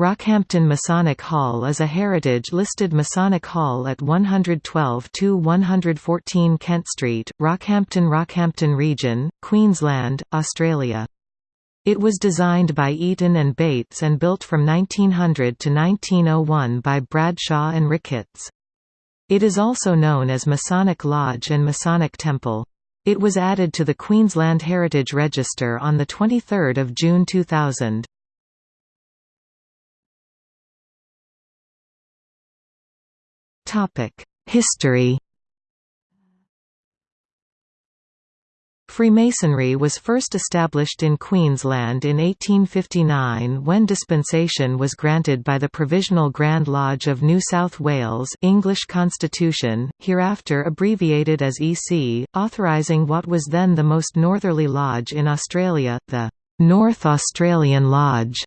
Rockhampton Masonic Hall is a heritage-listed Masonic hall at 112–114 Kent Street, Rockhampton Rockhampton Region, Queensland, Australia. It was designed by Eaton and Bates and built from 1900 to 1901 by Bradshaw and Ricketts. It is also known as Masonic Lodge and Masonic Temple. It was added to the Queensland Heritage Register on 23 June 2000. History Freemasonry was first established in Queensland in 1859 when dispensation was granted by the Provisional Grand Lodge of New South Wales English Constitution, hereafter abbreviated as EC, authorising what was then the most northerly lodge in Australia, the North Australian Lodge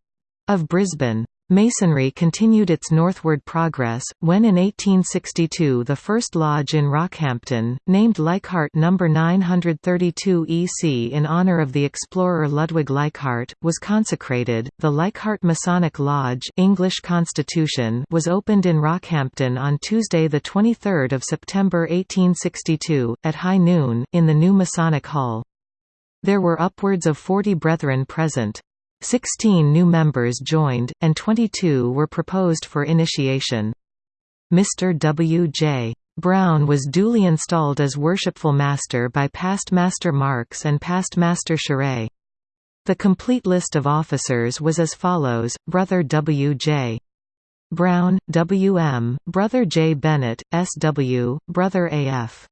of Brisbane. Masonry continued its northward progress, when in 1862 the first lodge in Rockhampton, named Leichhardt No. 932 EC in honour of the explorer Ludwig Leichhardt, was consecrated. The Leichhardt Masonic Lodge English Constitution was opened in Rockhampton on Tuesday 23 September 1862, at high noon, in the new Masonic Hall. There were upwards of 40 brethren present. Sixteen new members joined, and 22 were proposed for initiation. Mr. W. J. Brown was duly installed as Worshipful Master by Past Master Marks and Past Master Charay. The complete list of officers was as follows, Brother W. J. Brown, W. M., Brother J. Bennett, S. W., Brother A. F.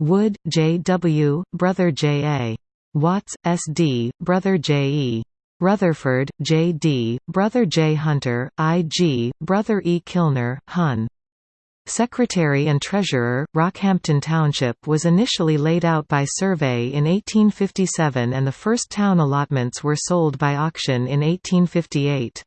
Wood, J. W., Brother J. A. Watts, S. D., Brother J. E. Rutherford, J. D., Brother J. Hunter, I. G., Brother E. Kilner, Hun. Secretary and Treasurer, Rockhampton Township was initially laid out by survey in 1857 and the first town allotments were sold by auction in 1858.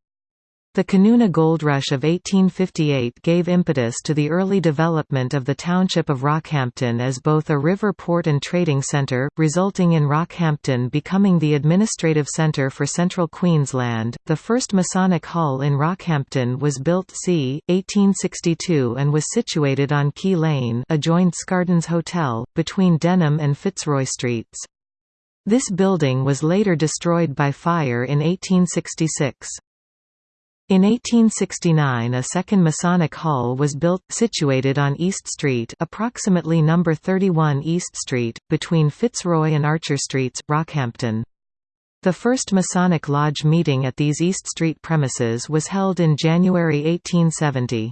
The Canoona Gold Rush of 1858 gave impetus to the early development of the township of Rockhampton as both a river port and trading centre, resulting in Rockhampton becoming the administrative centre for central Queensland. The first Masonic Hall in Rockhampton was built c. 1862 and was situated on Quay Lane, adjoined Scardon's Hotel, between Denham and Fitzroy Streets. This building was later destroyed by fire in 1866. In 1869 a second Masonic Hall was built, situated on East Street approximately number 31 East Street, between Fitzroy and Archer Streets, Rockhampton. The first Masonic Lodge meeting at these East Street premises was held in January 1870.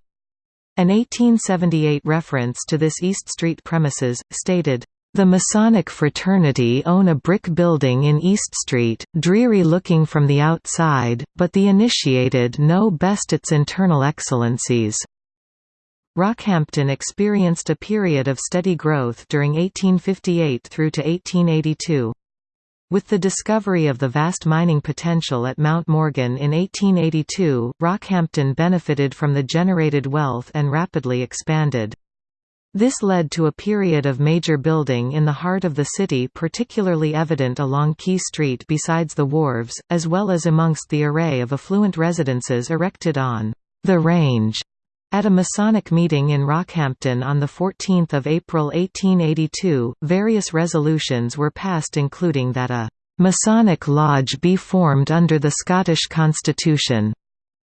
An 1878 reference to this East Street premises, stated, the Masonic fraternity own a brick building in East Street, dreary looking from the outside, but the initiated know best its internal excellencies. Rockhampton experienced a period of steady growth during 1858 through to 1882. With the discovery of the vast mining potential at Mount Morgan in 1882, Rockhampton benefited from the generated wealth and rapidly expanded. This led to a period of major building in the heart of the city particularly evident along Quay Street besides the wharves, as well as amongst the array of affluent residences erected on the Range. At a Masonic meeting in Rockhampton on 14 April 1882, various resolutions were passed including that a «Masonic Lodge be formed under the Scottish Constitution»,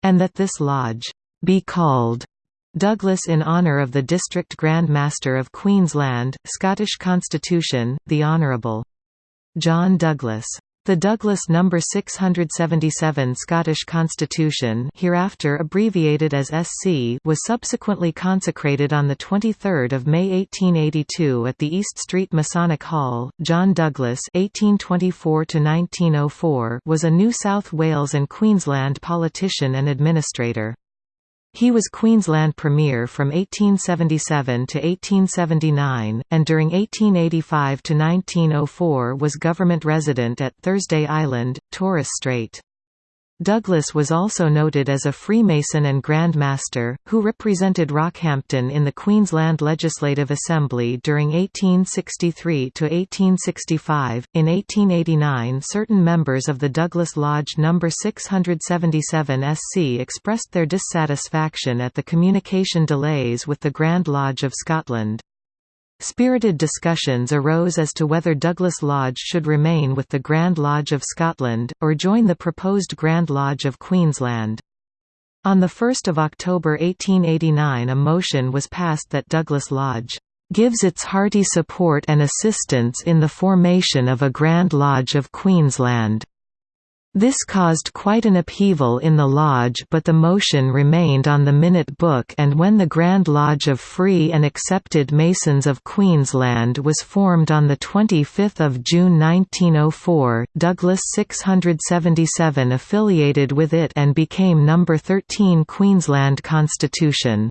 and that this lodge «be called» Douglas in honour of the District Grand Master of Queensland, Scottish Constitution, the Honourable John Douglas. The Douglas No. 677 Scottish Constitution hereafter abbreviated as SC was subsequently consecrated on 23 May 1882 at the East Street Masonic Hall. John Douglas (1824–1904) was a New South Wales and Queensland politician and administrator. He was Queensland Premier from 1877 to 1879, and during 1885 to 1904 was government resident at Thursday Island, Torres Strait. Douglas was also noted as a Freemason and Grand Master, who represented Rockhampton in the Queensland Legislative Assembly during 1863 to 1865. In 1889, certain members of the Douglas Lodge No. 677 SC expressed their dissatisfaction at the communication delays with the Grand Lodge of Scotland. Spirited discussions arose as to whether Douglas Lodge should remain with the Grand Lodge of Scotland, or join the proposed Grand Lodge of Queensland. On 1 October 1889 a motion was passed that Douglas Lodge "...gives its hearty support and assistance in the formation of a Grand Lodge of Queensland." This caused quite an upheaval in the lodge but the motion remained on the minute book and when the Grand Lodge of Free and Accepted Masons of Queensland was formed on 25 June 1904, Douglas 677 affiliated with it and became No. 13 Queensland Constitution.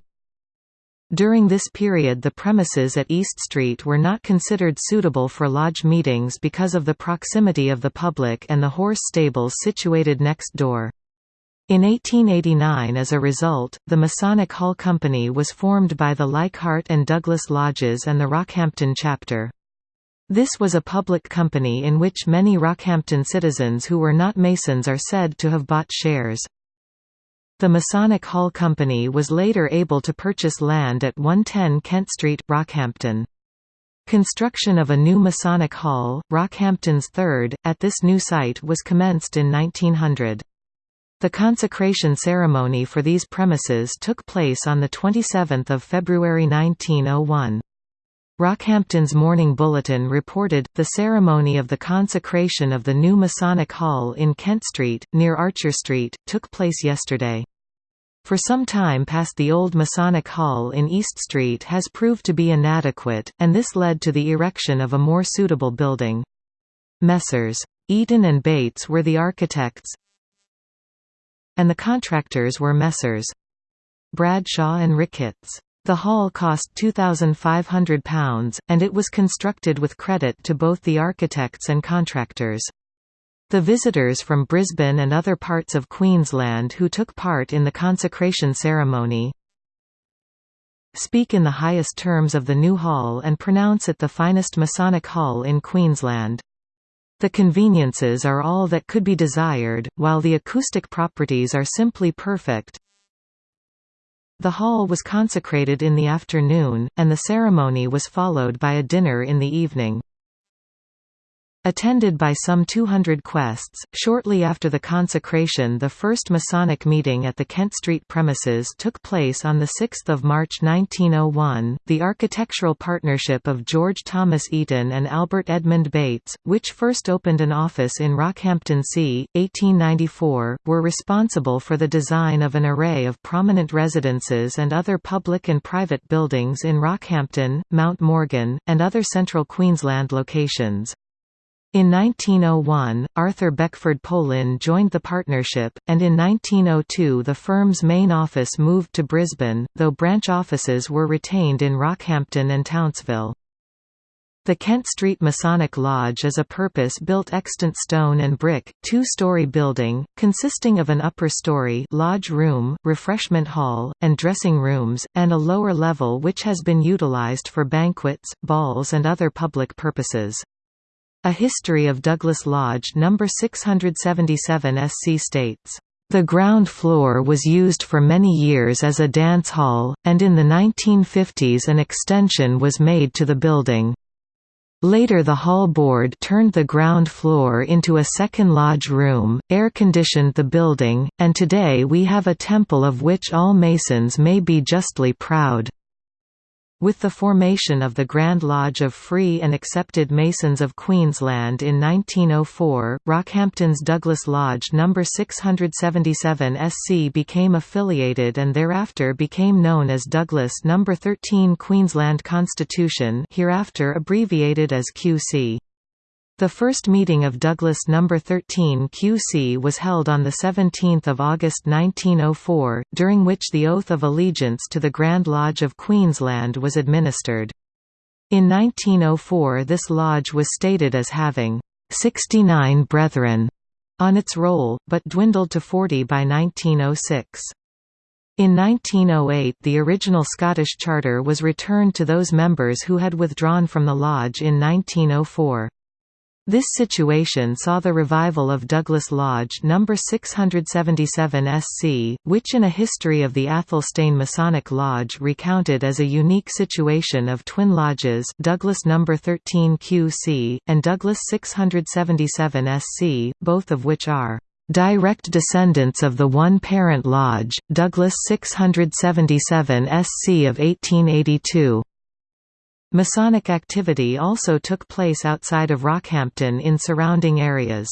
During this period the premises at East Street were not considered suitable for lodge meetings because of the proximity of the public and the horse stables situated next door. In 1889 as a result, the Masonic Hall Company was formed by the Leichhardt and Douglas Lodges and the Rockhampton chapter. This was a public company in which many Rockhampton citizens who were not Masons are said to have bought shares. The Masonic Hall Company was later able to purchase land at 110 Kent Street, Rockhampton. Construction of a new Masonic Hall, Rockhampton's third, at this new site was commenced in 1900. The consecration ceremony for these premises took place on 27 February 1901. Rockhampton's Morning Bulletin reported, the ceremony of the consecration of the new Masonic Hall in Kent Street, near Archer Street, took place yesterday. For some time past the old Masonic Hall in East Street has proved to be inadequate, and this led to the erection of a more suitable building. Messrs. Eaton and Bates were the architects and the contractors were Messrs. Bradshaw and Ricketts. The hall cost £2,500, and it was constructed with credit to both the architects and contractors. The visitors from Brisbane and other parts of Queensland who took part in the consecration ceremony speak in the highest terms of the new hall and pronounce it the finest Masonic hall in Queensland. The conveniences are all that could be desired, while the acoustic properties are simply perfect. The hall was consecrated in the afternoon, and the ceremony was followed by a dinner in the evening. Attended by some 200 quests, shortly after the consecration the first Masonic meeting at the Kent Street premises took place on 6 March 1901. The architectural partnership of George Thomas Eaton and Albert Edmund Bates, which first opened an office in Rockhampton C. 1894, were responsible for the design of an array of prominent residences and other public and private buildings in Rockhampton, Mount Morgan, and other central Queensland locations. In 1901, Arthur Beckford Polind joined the partnership, and in 1902 the firm's main office moved to Brisbane, though branch offices were retained in Rockhampton and Townsville. The Kent Street Masonic Lodge is a purpose-built extant stone and brick, two-story building, consisting of an upper story lodge room, refreshment hall, and dressing rooms, and a lower level which has been utilized for banquets, balls and other public purposes. A History of Douglas Lodge No. 677 SC states, "...the ground floor was used for many years as a dance hall, and in the 1950s an extension was made to the building. Later the hall board turned the ground floor into a second lodge room, air-conditioned the building, and today we have a temple of which all Masons may be justly proud." With the formation of the Grand Lodge of Free and Accepted Masons of Queensland in 1904, Rockhampton's Douglas Lodge No. 677 SC became affiliated and thereafter became known as Douglas No. 13 Queensland Constitution hereafter abbreviated as QC. The first meeting of Douglas No. 13 QC was held on 17 August 1904, during which the oath of allegiance to the Grand Lodge of Queensland was administered. In 1904 this lodge was stated as having 69 brethren, on its roll, but dwindled to 40 by 1906. In 1908 the original Scottish charter was returned to those members who had withdrawn from the lodge in 1904. This situation saw the revival of Douglas Lodge No. 677 SC, which in a history of the Athelstane Masonic Lodge recounted as a unique situation of twin lodges Douglas No. 13 QC, and Douglas 677 SC, both of which are direct descendants of the one parent lodge, Douglas 677 SC of 1882. Masonic activity also took place outside of Rockhampton in surrounding areas.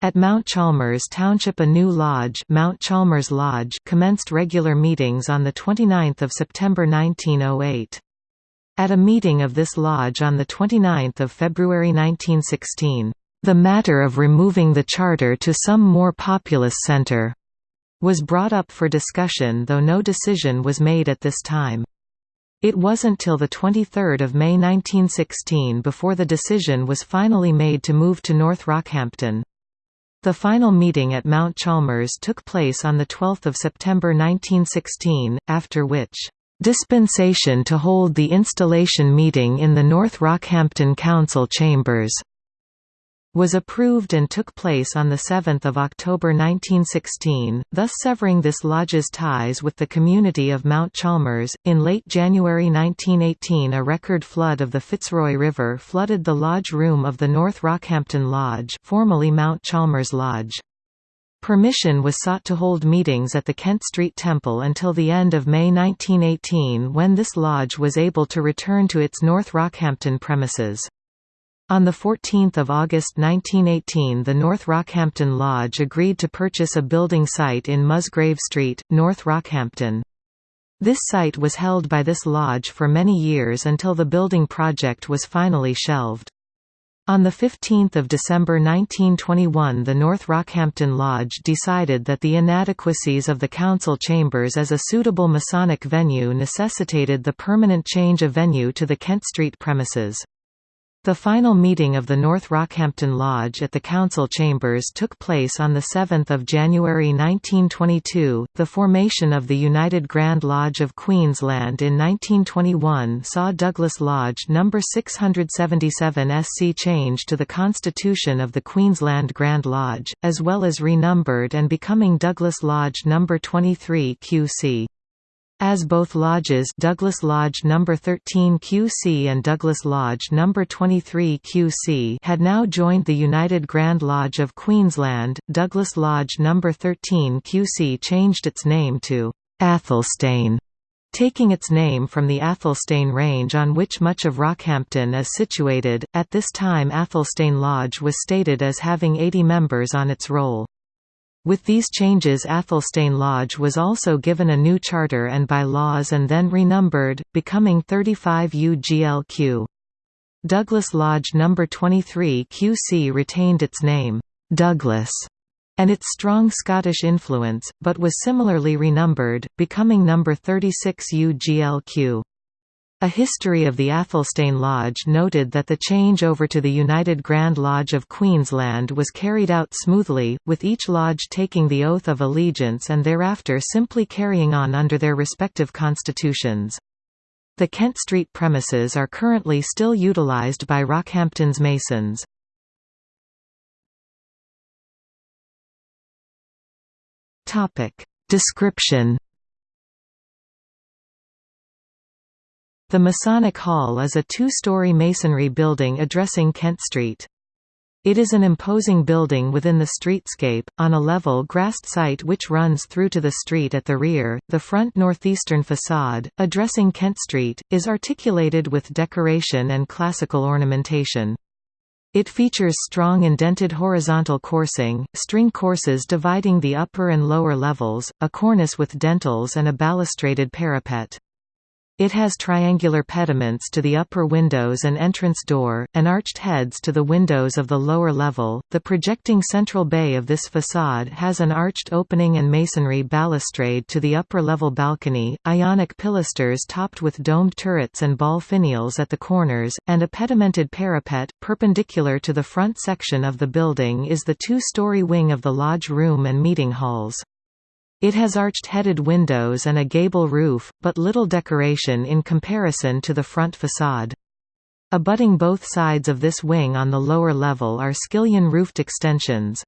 At Mount Chalmers Township a new lodge, Mount Chalmers Lodge commenced regular meetings on 29 September 1908. At a meeting of this lodge on 29 February 1916, "...the matter of removing the charter to some more populous centre," was brought up for discussion though no decision was made at this time. It wasn't till 23 May 1916 before the decision was finally made to move to North Rockhampton. The final meeting at Mount Chalmers took place on 12 September 1916, after which, "...dispensation to hold the installation meeting in the North Rockhampton Council chambers." Was approved and took place on 7 October 1916, thus severing this lodge's ties with the community of Mount Chalmers. In late January 1918 a record flood of the Fitzroy River flooded the lodge room of the North Rockhampton Lodge formerly Mount Chalmers Lodge. Permission was sought to hold meetings at the Kent Street Temple until the end of May 1918 when this lodge was able to return to its North Rockhampton premises. On 14 August 1918 the North Rockhampton Lodge agreed to purchase a building site in Musgrave Street, North Rockhampton. This site was held by this lodge for many years until the building project was finally shelved. On 15 December 1921 the North Rockhampton Lodge decided that the inadequacies of the council chambers as a suitable Masonic venue necessitated the permanent change of venue to the Kent Street premises. The final meeting of the North Rockhampton Lodge at the council chambers took place on 7 January 1922. The formation of the United Grand Lodge of Queensland in 1921 saw Douglas Lodge No. 677 SC change to the constitution of the Queensland Grand Lodge, as well as renumbered and becoming Douglas Lodge No. 23 QC. As both lodges Douglas Lodge No. 13 QC and Douglas Lodge No. 23 QC had now joined the United Grand Lodge of Queensland, Douglas Lodge No. 13 QC changed its name to Athelstane, taking its name from the Athelstane Range on which much of Rockhampton is situated. At this time Athelstane Lodge was stated as having 80 members on its roll. With these changes Athelstane Lodge was also given a new charter and by-laws and then renumbered, becoming 35 UGLQ. Douglas Lodge No. 23 QC retained its name, Douglas, and its strong Scottish influence, but was similarly renumbered, becoming No. 36 UGLQ. A history of the Athelstane Lodge noted that the change over to the United Grand Lodge of Queensland was carried out smoothly, with each lodge taking the oath of allegiance and thereafter simply carrying on under their respective constitutions. The Kent Street premises are currently still utilised by Rockhampton's Masons. Description The Masonic Hall is a two-story masonry building addressing Kent Street. It is an imposing building within the streetscape, on a level grassed site which runs through to the street at the rear. The front northeastern facade, addressing Kent Street, is articulated with decoration and classical ornamentation. It features strong indented horizontal coursing, string courses dividing the upper and lower levels, a cornice with dentils and a balustraded parapet. It has triangular pediments to the upper windows and entrance door, and arched heads to the windows of the lower level. The projecting central bay of this facade has an arched opening and masonry balustrade to the upper level balcony, ionic pilasters topped with domed turrets and ball finials at the corners, and a pedimented parapet. Perpendicular to the front section of the building is the two story wing of the lodge room and meeting halls. It has arched-headed windows and a gable roof, but little decoration in comparison to the front facade. Abutting both sides of this wing on the lower level are skillion-roofed extensions.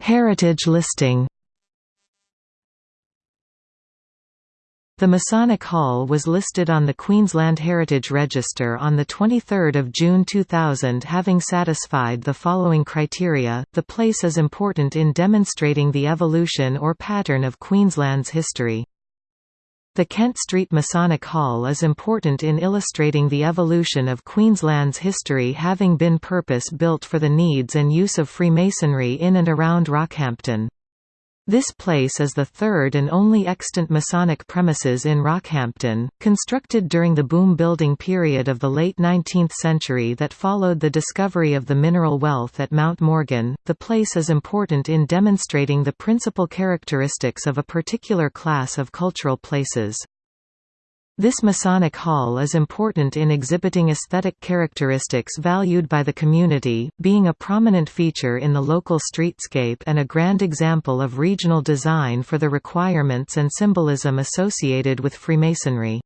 Heritage listing The Masonic Hall was listed on the Queensland Heritage Register on 23 June 2000 having satisfied the following criteria, the place is important in demonstrating the evolution or pattern of Queensland's history. The Kent Street Masonic Hall is important in illustrating the evolution of Queensland's history having been purpose-built for the needs and use of Freemasonry in and around Rockhampton. This place is the third and only extant Masonic premises in Rockhampton, constructed during the boom-building period of the late 19th century that followed the discovery of the mineral wealth at Mount Morgan. The place is important in demonstrating the principal characteristics of a particular class of cultural places. This Masonic Hall is important in exhibiting aesthetic characteristics valued by the community, being a prominent feature in the local streetscape and a grand example of regional design for the requirements and symbolism associated with Freemasonry.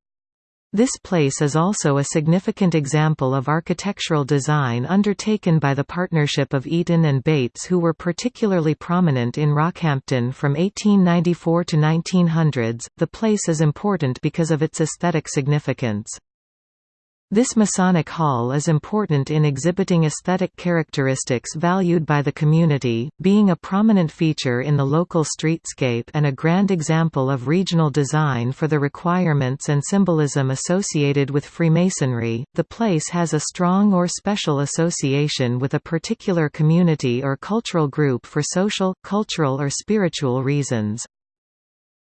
This place is also a significant example of architectural design undertaken by the partnership of Eaton and Bates who were particularly prominent in Rockhampton from 1894 to 1900s. The place is important because of its aesthetic significance. This Masonic Hall is important in exhibiting aesthetic characteristics valued by the community, being a prominent feature in the local streetscape and a grand example of regional design for the requirements and symbolism associated with Freemasonry. The place has a strong or special association with a particular community or cultural group for social, cultural or spiritual reasons.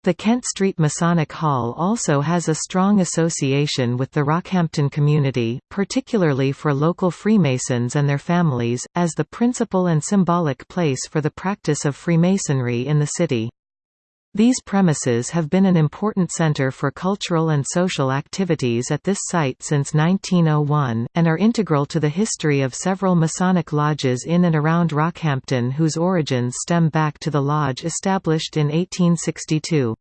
The Kent Street Masonic Hall also has a strong association with the Rockhampton community, particularly for local Freemasons and their families, as the principal and symbolic place for the practice of Freemasonry in the city. These premises have been an important center for cultural and social activities at this site since 1901, and are integral to the history of several Masonic lodges in and around Rockhampton whose origins stem back to the lodge established in 1862.